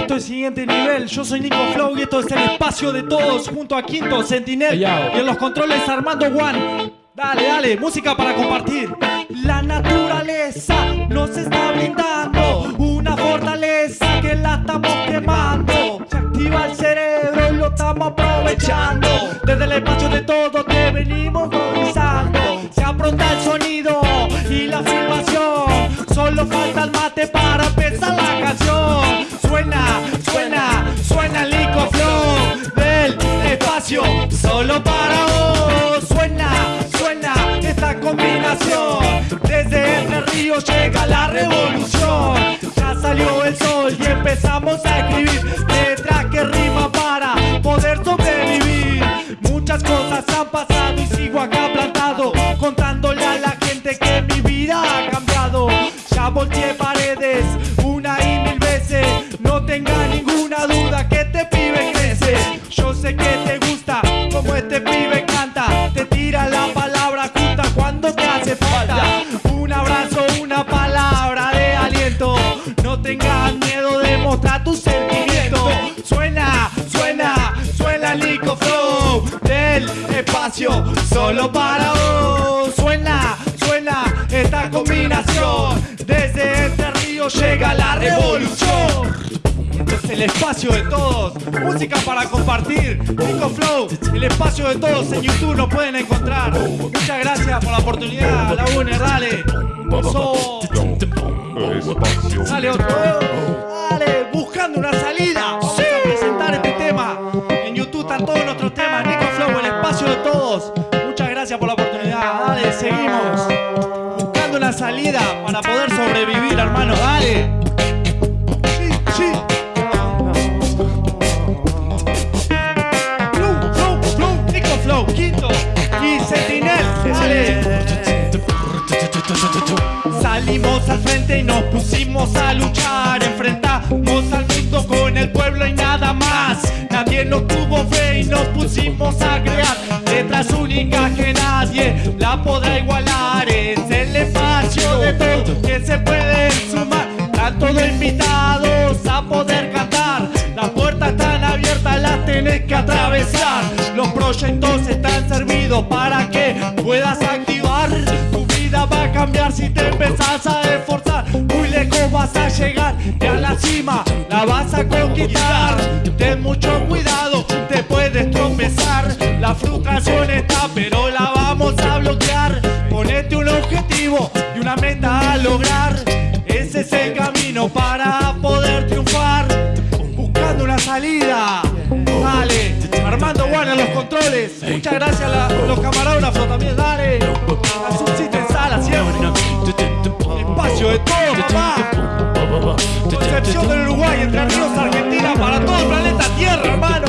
Esto es siguiente nivel, yo soy Nico Flow y esto es el espacio de todos junto a Quinto, Sentinel y en los controles Armando One. Dale, dale, música para compartir. La naturaleza nos está brindando una fortaleza que la estamos quemando. Se activa el cerebro y lo estamos aprovechando. Desde el espacio de todo te venimos revisando. Se apronta el sonido y la filmación. Solo falta solo para vos. Suena, suena esta combinación. Desde Entre Ríos llega la revolución. Ya salió el sol y empezamos a escribir letras que riman para poder sobrevivir. Muchas cosas han pasado y sigo acá plantado, contándole a la gente que mi vida ha cambiado. Ya volteé paredes una y mil veces. No tenga ninguna duda que este pibe crece. Yo sé que te gusta como este pibe canta. Te tira la palabra justa cuando te hace falta. Un abrazo, una palabra de aliento. No tengas miedo de mostrar tus sentimientos. Suena, suena, suena el Nico Flow del espacio solo para vos. Suena, suena esta combinación. Desde este río llega la revolución. El espacio de todos. Música para compartir. Nico Flow, el espacio de todos en YouTube nos pueden encontrar. Muchas gracias por la oportunidad. La UNE, dale. So- Dale. Dale, buscando una salida. Vamos a presentar este tema. En YouTube están todos nuestros temas. Nico Flow, el espacio de todos. Muchas gracias por la oportunidad. Dale, seguimos. Buscando una salida para poder sobrevivir, hermano. Dale. Salimos al frente y nos pusimos a luchar, enfrentamos al mundo con el pueblo y nada más. Nadie nos tuvo fe y nos pusimos a crear letras únicas que nadie la podrá igualar. Es el espacio de todo que se pueden sumar. Están todos invitados a poder cantar. Las puertas están abiertas, las tenés que atravesar. Los proyectos están servidos para que puedas activar. Si te empezás a esforzar. Muy lejos vas a llegar y a la cima la vas a conquistar. Ten mucho cuidado, te puedes tropezar. La frustración está, pero la vamos a bloquear. Ponete un objetivo y una meta a lograr. Ese es el camino para poder triunfar. Buscando una salida. Dale, Armando Juan a los controles. Muchas gracias a la- los camarógrafos también. De todo, papá. Excepción del Uruguay, entre Ríos, Argentina, para todo el planeta Tierra, hermano.